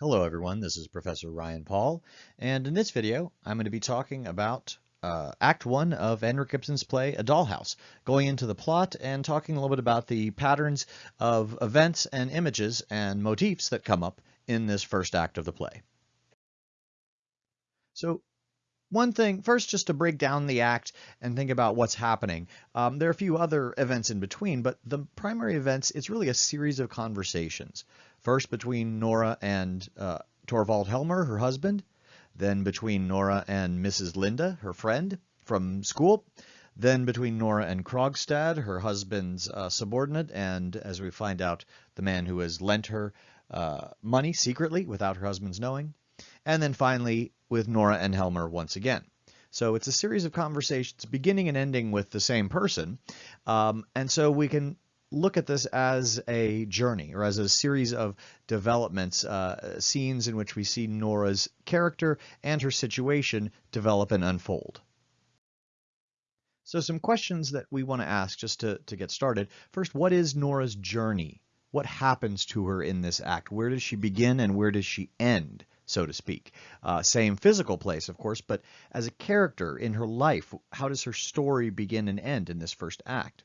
Hello everyone, this is Professor Ryan Paul, and in this video I'm going to be talking about uh, Act 1 of Henrik Ibsen's play A Dollhouse, going into the plot and talking a little bit about the patterns of events and images and motifs that come up in this first act of the play. So one thing, first just to break down the act and think about what's happening. Um, there are a few other events in between, but the primary events, it's really a series of conversations. First between Nora and uh, Torvald Helmer, her husband, then between Nora and Mrs. Linde, her friend from school, then between Nora and Krogstad, her husband's uh, subordinate, and as we find out, the man who has lent her uh, money secretly without her husband's knowing, and then finally with Nora and Helmer once again. So it's a series of conversations beginning and ending with the same person, um, and so we can look at this as a journey or as a series of developments, uh, scenes in which we see Nora's character and her situation develop and unfold. So some questions that we want to ask just to, to get started. First, what is Nora's journey? What happens to her in this act? Where does she begin and where does she end, so to speak? Uh, same physical place, of course, but as a character in her life, how does her story begin and end in this first act?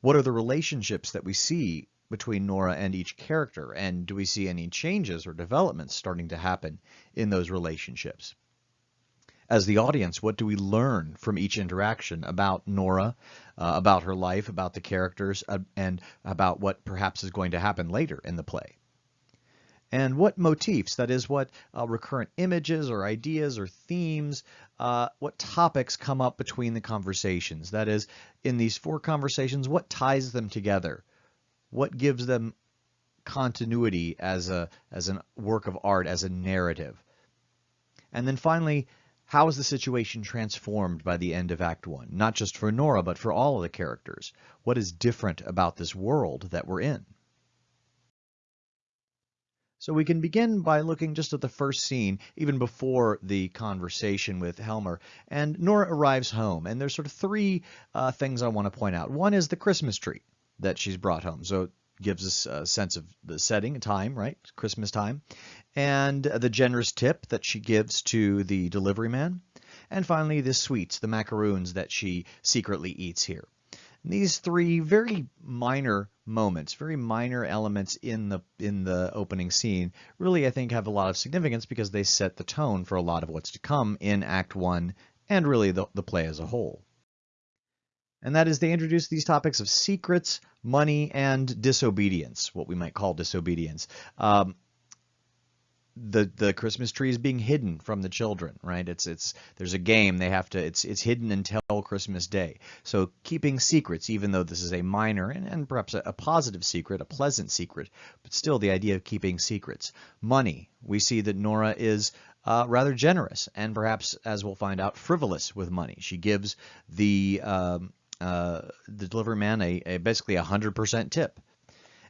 What are the relationships that we see between Nora and each character? And do we see any changes or developments starting to happen in those relationships? As the audience, what do we learn from each interaction about Nora, uh, about her life, about the characters, uh, and about what perhaps is going to happen later in the play? And what motifs, that is what uh, recurrent images or ideas or themes, uh, what topics come up between the conversations. That is, in these four conversations, what ties them together? What gives them continuity as a as a work of art, as a narrative? And then finally, how is the situation transformed by the end of Act 1? Not just for Nora, but for all of the characters. What is different about this world that we're in? So we can begin by looking just at the first scene, even before the conversation with Helmer. And Nora arrives home, and there's sort of three uh, things I want to point out. One is the Christmas tree that she's brought home. So it gives us a sense of the setting, time, right? Christmas time. And the generous tip that she gives to the delivery man. And finally, the sweets, the macaroons that she secretly eats here. And these three very minor moments, very minor elements in the in the opening scene, really I think have a lot of significance because they set the tone for a lot of what's to come in Act One and really the, the play as a whole. And that is they introduce these topics of secrets, money, and disobedience, what we might call disobedience. Um, the the Christmas tree is being hidden from the children, right? It's it's there's a game they have to it's it's hidden until Christmas Day. So keeping secrets, even though this is a minor and, and perhaps a, a positive secret, a pleasant secret, but still the idea of keeping secrets. Money, we see that Nora is uh, rather generous and perhaps, as we'll find out, frivolous with money. She gives the um, uh, the delivery man a, a basically a hundred percent tip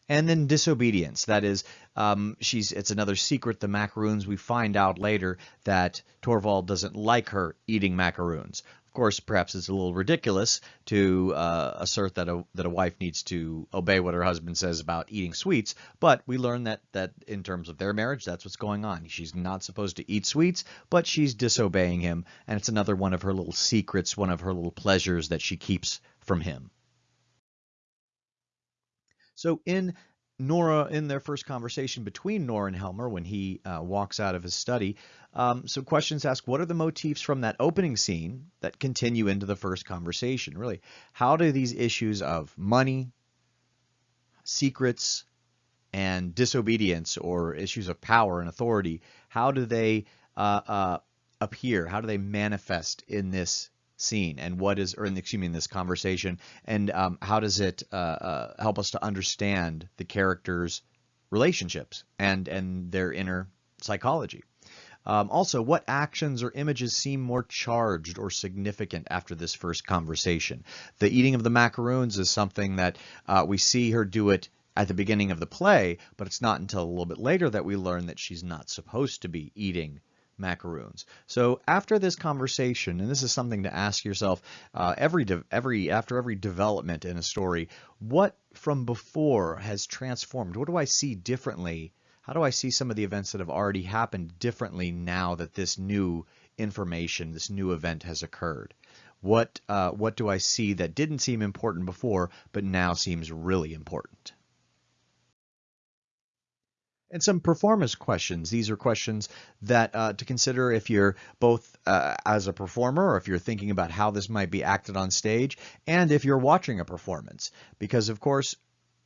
and then disobedience. That is, um, she's it's another secret. The macaroons. We find out later that Torvald doesn't like her eating macaroons. Of course, perhaps it's a little ridiculous to uh, assert that a that a wife needs to obey what her husband says about eating sweets. But we learn that that in terms of their marriage, that's what's going on. She's not supposed to eat sweets, but she's disobeying him, and it's another one of her little secrets, one of her little pleasures that she keeps from him. So in Nora, in their first conversation between Nora and Helmer when he uh, walks out of his study, um, so questions ask, what are the motifs from that opening scene that continue into the first conversation? Really, how do these issues of money, secrets, and disobedience or issues of power and authority, how do they uh, uh, appear? How do they manifest in this scene and what is, or in, excuse me, in this conversation, and um, how does it uh, uh, help us to understand the characters' relationships and and their inner psychology. Um, also, what actions or images seem more charged or significant after this first conversation? The eating of the macaroons is something that uh, we see her do it at the beginning of the play, but it's not until a little bit later that we learn that she's not supposed to be eating macaroons. So after this conversation, and this is something to ask yourself uh, every every after every development in a story, what from before has transformed? What do I see differently? how do I see some of the events that have already happened differently now that this new information, this new event has occurred? What, uh, what do I see that didn't seem important before, but now seems really important? And some performance questions. These are questions that uh, to consider if you're both uh, as a performer or if you're thinking about how this might be acted on stage and if you're watching a performance. Because of course,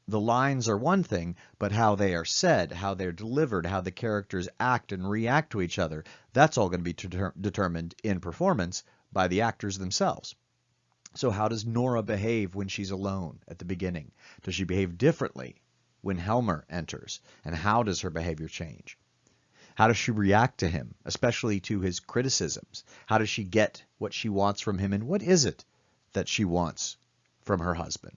the lines are one thing, but how they are said, how they're delivered, how the characters act and react to each other, that's all going to be deter determined in performance by the actors themselves. So how does Nora behave when she's alone at the beginning? Does she behave differently when Helmer enters, and how does her behavior change? How does she react to him, especially to his criticisms? How does she get what she wants from him, and what is it that she wants from her husband?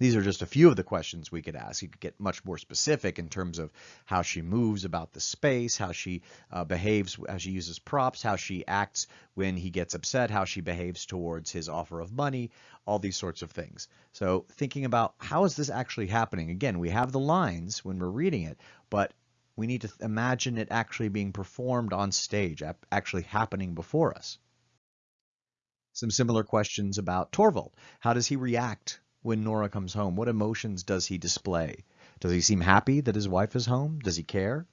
These are just a few of the questions we could ask. You could get much more specific in terms of how she moves about the space, how she uh, behaves, how she uses props, how she acts when he gets upset, how she behaves towards his offer of money, all these sorts of things. So thinking about how is this actually happening? Again, we have the lines when we're reading it, but we need to imagine it actually being performed on stage, actually happening before us. Some similar questions about Torvald. How does he react when Nora comes home? What emotions does he display? Does he seem happy that his wife is home? Does he care?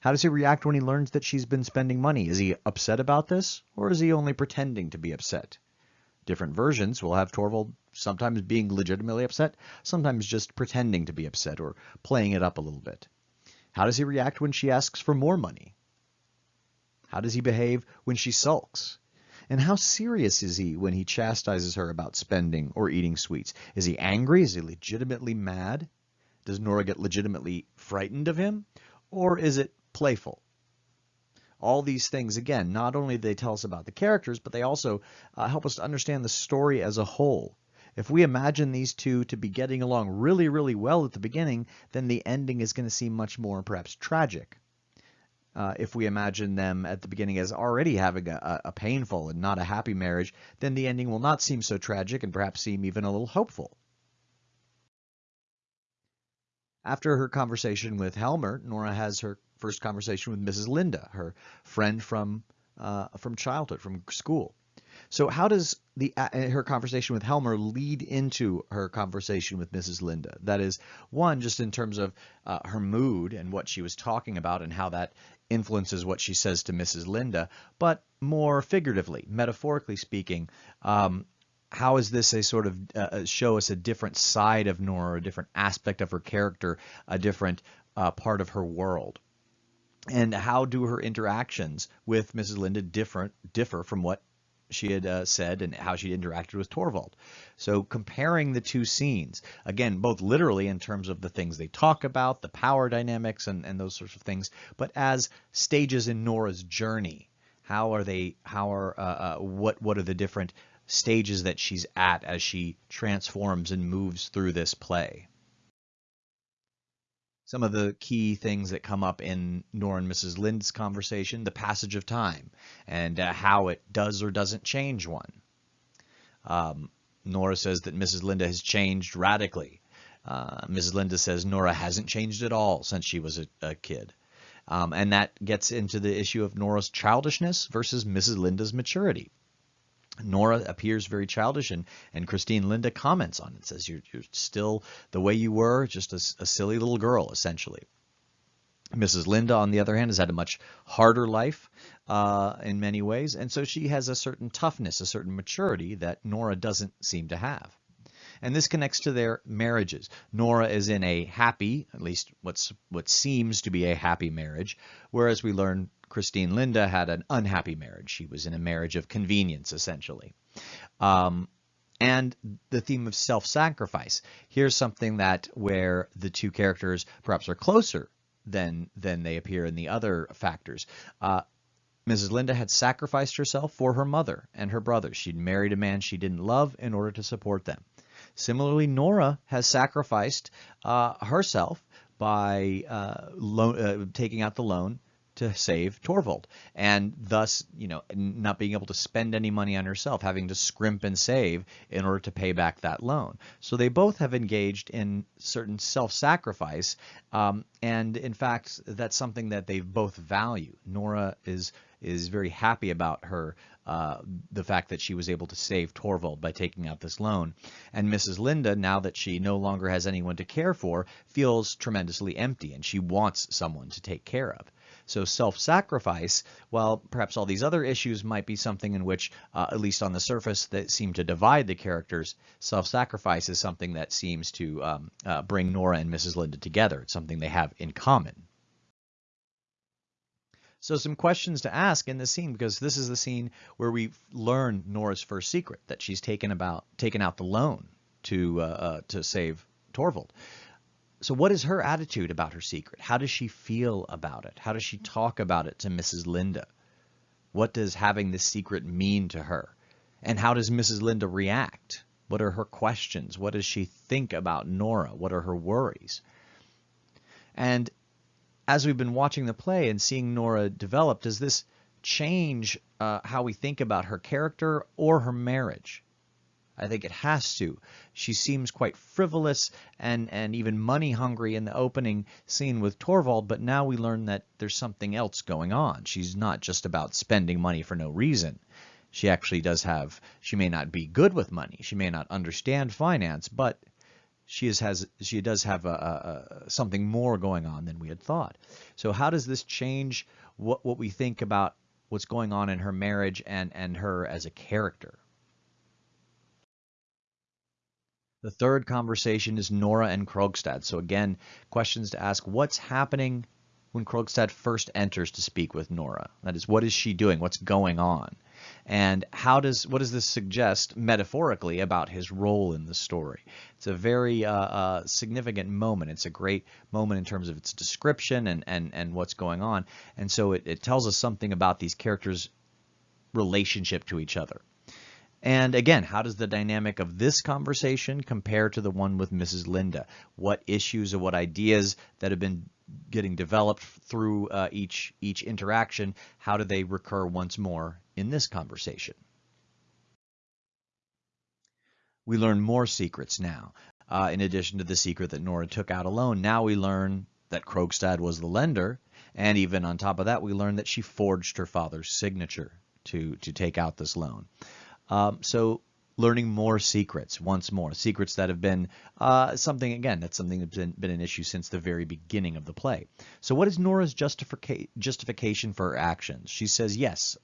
How does he react when he learns that she's been spending money? Is he upset about this, or is he only pretending to be upset? Different versions will have Torvald sometimes being legitimately upset, sometimes just pretending to be upset or playing it up a little bit. How does he react when she asks for more money? How does he behave when she sulks? And how serious is he when he chastises her about spending or eating sweets? Is he angry? Is he legitimately mad? Does Nora get legitimately frightened of him? Or is it playful? All these things, again, not only do they tell us about the characters, but they also uh, help us to understand the story as a whole. If we imagine these two to be getting along really, really well at the beginning, then the ending is going to seem much more perhaps tragic uh, if we imagine them at the beginning as already having a, a, painful and not a happy marriage, then the ending will not seem so tragic and perhaps seem even a little hopeful. After her conversation with Helmer, Nora has her first conversation with Mrs. Linde, her friend from uh, from childhood, from school. So how does the uh, her conversation with Helmer lead into her conversation with Mrs. Linde? That is, one, just in terms of uh, her mood and what she was talking about and how that influences what she says to Mrs. Linde, but more figuratively, metaphorically speaking, um, how is this a sort of uh, uh show us a different side of Nora, a different aspect of her character, a different uh, part of her world? And how do her interactions with Mrs. Linde different differ from what she had uh, said and how she interacted with Torvald. So comparing the two scenes, again, both literally in terms of the things they talk about, the power dynamics and, and those sorts of things, but as stages in Nora's journey. How are they, how are, uh, uh, what, what are the different stages that she's at as she transforms and moves through this play? Some of the key things that come up in Nora and Mrs. Linde's conversation, the passage of time, and uh, how it does or doesn't change one. Um, Nora says that Mrs. Linde has changed radically. Uh, Mrs. Linde says Nora hasn't changed at all since she was a, a kid. Um, and that gets into the issue of Nora's childishness versus Mrs. Linde's maturity. Nora appears very childish, and, and Christine Linde comments on it, says you're, you're still the way you were, just a, a silly little girl, essentially. Mrs. Linde, on the other hand, has had a much harder life uh, in many ways, and so she has a certain toughness, a certain maturity that Nora doesn't seem to have. And this connects to their marriages. Nora is in a happy, at least what's what seems to be a happy marriage, whereas we learn Christine Linde had an unhappy marriage. She was in a marriage of convenience, essentially. Um, and the theme of self-sacrifice. Here's something that where the two characters perhaps are closer than than they appear in the other factors. Uh, Mrs. Linde had sacrificed herself for her mother and her brother. She'd married a man she didn't love in order to support them. Similarly, Nora has sacrificed uh, herself by uh, uh, taking out the loan to save Torvald, and thus, you know, not being able to spend any money on herself, having to scrimp and save in order to pay back that loan. So they both have engaged in certain self-sacrifice Um, and in fact, that's something that they both value. Nora is is very happy about her uh, the fact that she was able to save Torvald by taking out this loan. And Mrs. Linde, now that she no longer has anyone to care for, feels tremendously empty and she wants someone to take care of. So self-sacrifice, while perhaps all these other issues might be something in which, uh, at least on the surface, that seem to divide the characters, self-sacrifice is something that seems to um, uh, bring Nora and Mrs. Linde together. It's something they have in common. So some questions to ask in this scene because this is the scene where we learn Nora's first secret that she's taken about taken out the loan to uh, uh, to save Torvald. So what is her attitude about her secret? How does she feel about it? How does she talk about it to Mrs. Linde? What does having this secret mean to her? And how does Mrs. Linde react? What are her questions? What does she think about Nora? What are her worries? And as we've been watching the play and seeing Nora develop, does this change uh, how we think about her character or her marriage? I think it has to. She seems quite frivolous and, and even money hungry in the opening scene with Torvald, but now we learn that there's something else going on. She's not just about spending money for no reason. She actually does have, she may not be good with money, she may not understand finance, but she is, has she does have a, a, something more going on than we had thought. So how does this change what what we think about what's going on in her marriage and and her as a character? The third conversation is Nora and Krogstad. So again, questions to ask: What's happening when Krogstad first enters to speak with Nora? That is, what is she doing? What's going on? And how does what does this suggest metaphorically about his role in the story? It's a very uh, uh, significant moment. It's a great moment in terms of its description and and and what's going on. And so it, it tells us something about these characters' relationship to each other. And again, how does the dynamic of this conversation compare to the one with Mrs. Linde? What issues or what ideas that have been getting developed through uh, each each interaction, how do they recur once more in this conversation? We learn more secrets now. Uh, in addition to the secret that Nora took out alone, now we learn that Krogstad was the lender, and even on top of that, we learn that she forged her father's signature to to take out this loan. Um, so learning more secrets once more, secrets that have been uh, something, again, that's something that's been, been, an issue since the very beginning of the play. So what is Nora's justifica justification for her actions? She says, yes,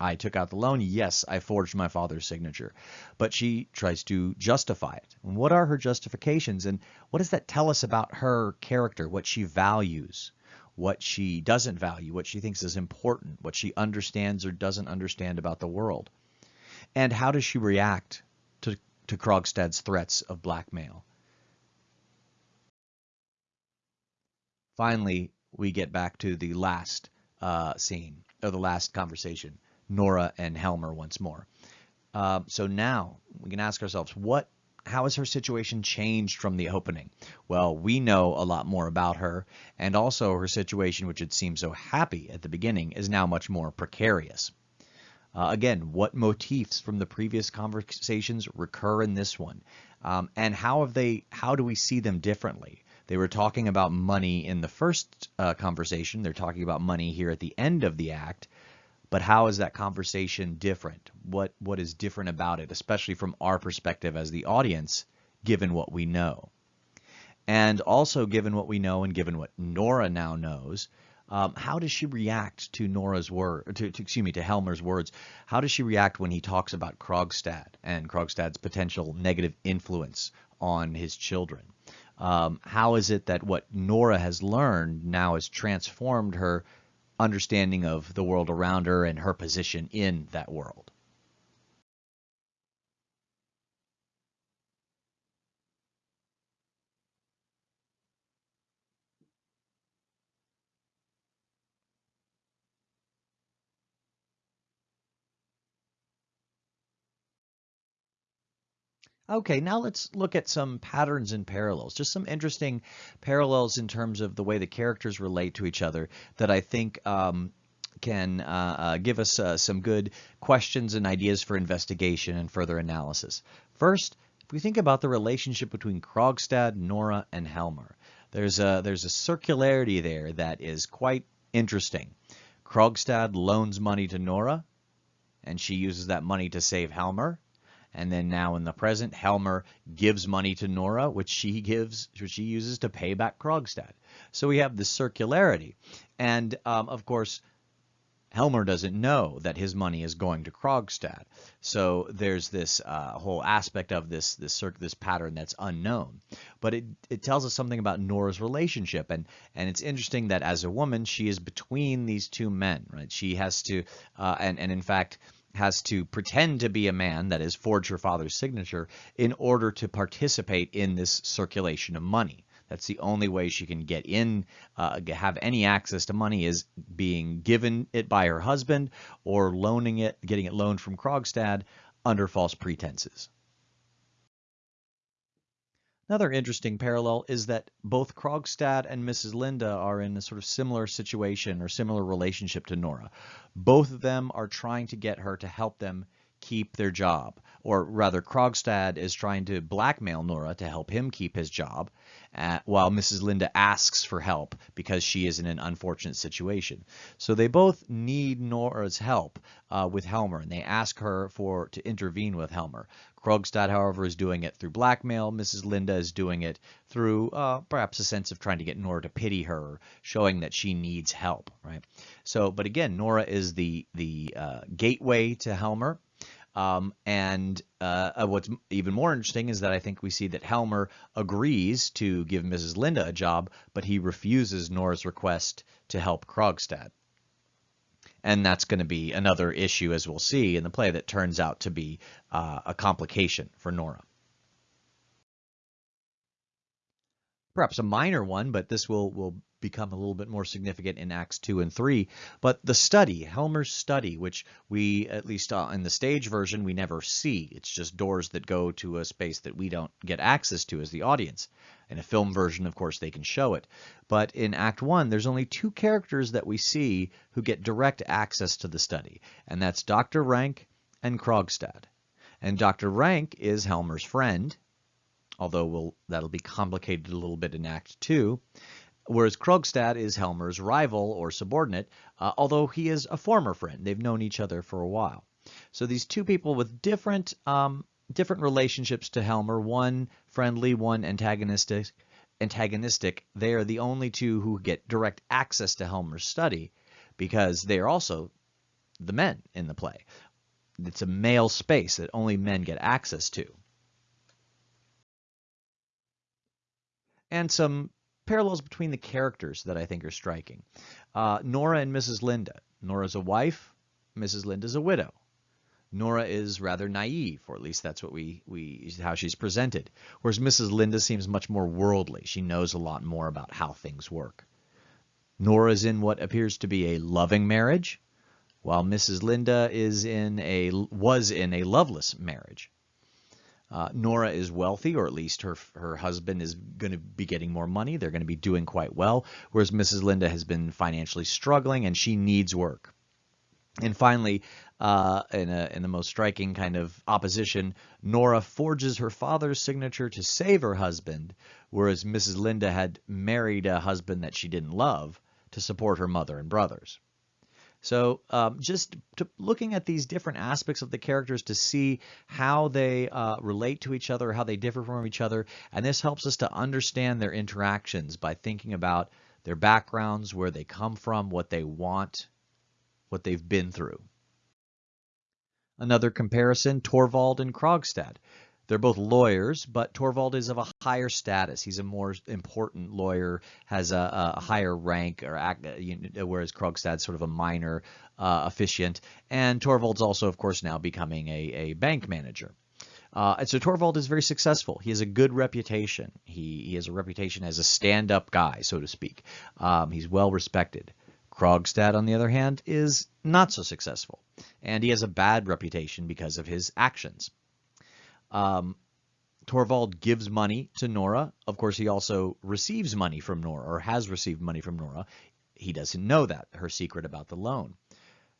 I took out the loan. Yes, I forged my father's signature. But she tries to justify it. And what are her justifications? And what does that tell us about her character, what she values? what she doesn't value, what she thinks is important, what she understands or doesn't understand about the world. And how does she react to, to Krogstad's threats of blackmail? Finally, we get back to the last uh, scene, or the last conversation, Nora and Helmer once more. Uh, so now we can ask ourselves, what, how has her situation changed from the opening? Well, we know a lot more about her, and also her situation, which had seemed so happy at the beginning, is now much more precarious. Uh, again, what motifs from the previous conversations recur in this one? Um, and how have they, how do we see them differently? They were talking about money in the first uh, conversation. They're talking about money here at the end of the act. But how is that conversation different? What What is different about it, especially from our perspective as the audience, given what we know? And also given what we know and given what Nora now knows, um, how does she react to Nora's word, to, to, excuse me, to Helmer's words? How does she react when he talks about Krogstad and Krogstad's potential negative influence on his children? Um, how is it that what Nora has learned now has transformed her understanding of the world around her and her position in that world? Okay, now let's look at some patterns and parallels, just some interesting parallels in terms of the way the characters relate to each other that I think um, can uh, uh, give us uh, some good questions and ideas for investigation and further analysis. First, if we think about the relationship between Krogstad, Nora, and Helmer, There's a, there's a circularity there that is quite interesting. Krogstad loans money to Nora, and she uses that money to save Helmer. And then now in the present, Helmer gives money to Nora, which she gives, which she uses to pay back Krogstad. So we have the circularity. And um, of course, Helmer doesn't know that his money is going to Krogstad. So there's this uh, whole aspect of this this this pattern that's unknown. But it, it tells us something about Nora's relationship. And, and it's interesting that as a woman, she is between these two men, right? She has to, uh, and, and in fact, has to pretend to be a man, that is, forge her father's signature, in order to participate in this circulation of money. That's the only way she can get in, uh, have any access to money is being given it by her husband or loaning it, getting it loaned from Krogstad under false pretenses. Another interesting parallel is that both Krogstad and Mrs. Linde are in a sort of similar situation or similar relationship to Nora. Both of them are trying to get her to help them keep their job. Or rather, Krogstad is trying to blackmail Nora to help him keep his job, uh, while Mrs. Linde asks for help because she is in an unfortunate situation. So they both need Nora's help uh, with Helmer, and they ask her for to intervene with Helmer. Krogstad, however, is doing it through blackmail. Mrs. Linde is doing it through uh, perhaps a sense of trying to get Nora to pity her, showing that she needs help, right? So, but again, Nora is the the uh, gateway to Helmer. Um, and uh, uh, what's even more interesting is that I think we see that Helmer agrees to give Mrs. Linde a job, but he refuses Nora's request to help Krogstad. And that's going to be another issue, as we'll see in the play, that turns out to be uh, a complication for Nora. Perhaps a minor one, but this will, will become a little bit more significant in Acts 2 and 3. But the study, Helmer's study, which we, at least uh, in the stage version, we never see. It's just doors that go to a space that we don't get access to as the audience. In a film version, of course, they can show it. But in Act 1, there's only two characters that we see who get direct access to the study, and that's Dr. Rank and Krogstad. And Dr. Rank is Helmer's friend, although we'll, that'll be complicated a little bit in Act 2 whereas Krogstad is Helmer's rival or subordinate, uh, although he is a former friend. They've known each other for a while. So these two people with different um, different relationships to Helmer, one friendly, one antagonistic, antagonistic. They are the only two who get direct access to Helmer's study because they are also the men in the play. It's a male space that only men get access to. And some parallels between the characters that I think are striking. Uh, Nora and Mrs. Linde. Nora's a wife, Mrs. Linde's a widow. Nora is rather naive, or at least that's what we, we how she's presented. Whereas Mrs. Linde seems much more worldly. She knows a lot more about how things work. Nora is in what appears to be a loving marriage, while Mrs. Linde is in a was in a loveless marriage. Uh, Nora is wealthy, or at least her her husband is going to be getting more money. They're going to be doing quite well, whereas Mrs. Linde has been financially struggling and she needs work. And finally, uh, in, a, in the most striking kind of opposition, Nora forges her father's signature to save her husband, whereas Mrs. Linde had married a husband that she didn't love to support her mother and brothers. So um, just looking at these different aspects of the characters to see how they uh, relate to each other, how they differ from each other, and this helps us to understand their interactions by thinking about their backgrounds, where they come from, what they want, what they've been through. Another comparison, Torvald and Krogstad. They're both lawyers, but Torvald is of a higher status. He's a more important lawyer, has a, a higher rank, or whereas Krogstad's sort of a minor uh, officiant. And Torvald's also, of course, now becoming a, a bank manager. Uh, and so Torvald is very successful. He has a good reputation. He, he has a reputation as a stand-up guy, so to speak. Um, he's well respected. Krogstad, on the other hand, is not so successful, and he has a bad reputation because of his actions. Um, Torvald gives money to Nora. Of course, he also receives money from Nora or has received money from Nora. He doesn't know that, her secret about the loan.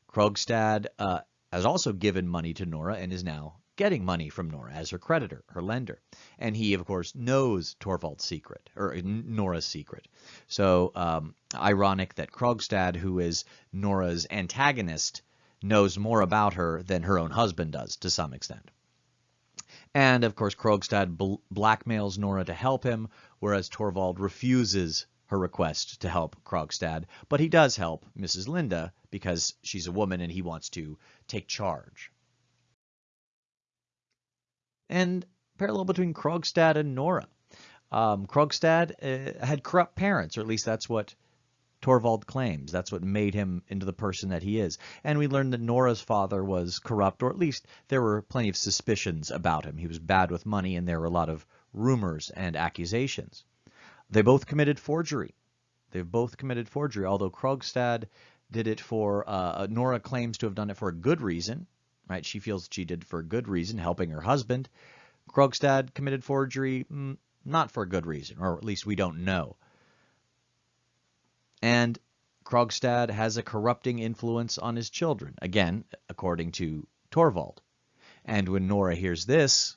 Krogstad uh, has also given money to Nora and is now getting money from Nora as her creditor, her lender. And he, of course, knows Torvald's secret, or Nora's secret. So um, ironic that Krogstad, who is Nora's antagonist, knows more about her than her own husband does to some extent. And of course, Krogstad bl blackmails Nora to help him, whereas Torvald refuses her request to help Krogstad. But he does help Mrs. Linde because she's a woman and he wants to take charge. And parallel between Krogstad and Nora. Um, Krogstad uh, had corrupt parents, or at least that's what Torvald claims. That's what made him into the person that he is. And we learned that Nora's father was corrupt, or at least there were plenty of suspicions about him. He was bad with money, and there were a lot of rumors and accusations. They both committed forgery. They've both committed forgery, although Krogstad did it for, uh, Nora claims to have done it for a good reason, right? She feels she did for a good reason, helping her husband. Krogstad committed forgery, mm, not for a good reason, or at least we don't know. And Krogstad has a corrupting influence on his children, again, according to Torvald. And when Nora hears this,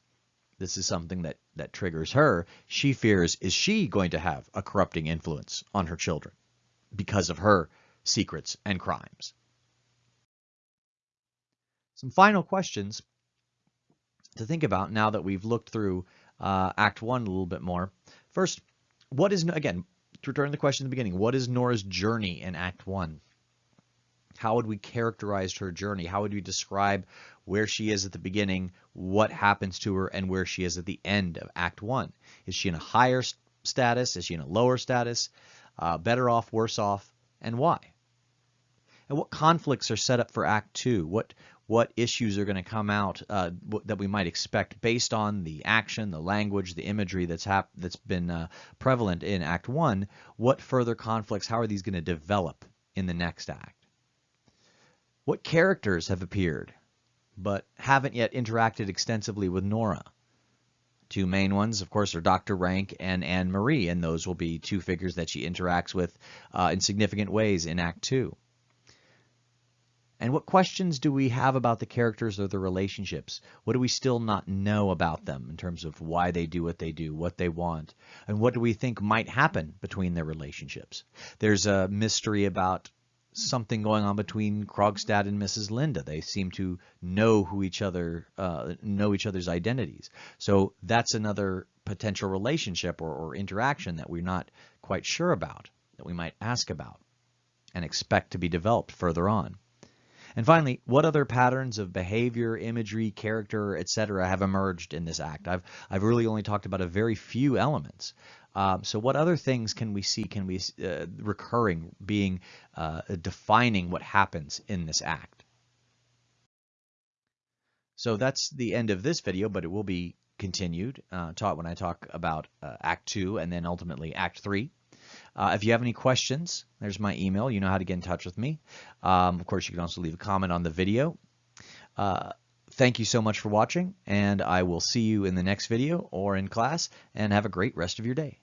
this is something that, that triggers her. She fears, is she going to have a corrupting influence on her children because of her secrets and crimes? Some final questions to think about now that we've looked through uh, Act 1 a little bit more. First, what is, again, to return to the question in the beginning, what is Nora's journey in Act 1? How would we characterize her journey? How would we describe where she is at the beginning, what happens to her, and where she is at the end of Act 1? Is she in a higher status? Is she in a lower status? Uh, better off, worse off, and why? And what conflicts are set up for Act 2? What what issues are going to come out uh, that we might expect based on the action, the language, the imagery that's that's been uh, prevalent in Act One. What further conflicts? How are these going to develop in the next act? What characters have appeared, but haven't yet interacted extensively with Nora? Two main ones, of course, are Dr. Rank and Anne Marie, and those will be two figures that she interacts with uh, in significant ways in Act Two. And what questions do we have about the characters or the relationships? What do we still not know about them in terms of why they do what they do, what they want, and what do we think might happen between their relationships? There's a mystery about something going on between Krogstad and Mrs. Linde. They seem to know who each other uh, know each other's identities. So that's another potential relationship or, or interaction that we're not quite sure about, that we might ask about and expect to be developed further on. And finally, what other patterns of behavior, imagery, character, etc. have emerged in this act? I've, I've really only talked about a very few elements. Um, so what other things can we see can we uh, recurring being uh, defining what happens in this act? So that's the end of this video, but it will be continued uh, taught when I talk about uh, Act 2 and then ultimately Act 3. Uh, if you have any questions, there's my email. You know how to get in touch with me. Um, of course, you can also leave a comment on the video. Uh, thank you so much for watching, and I will see you in the next video or in class, and have a great rest of your day.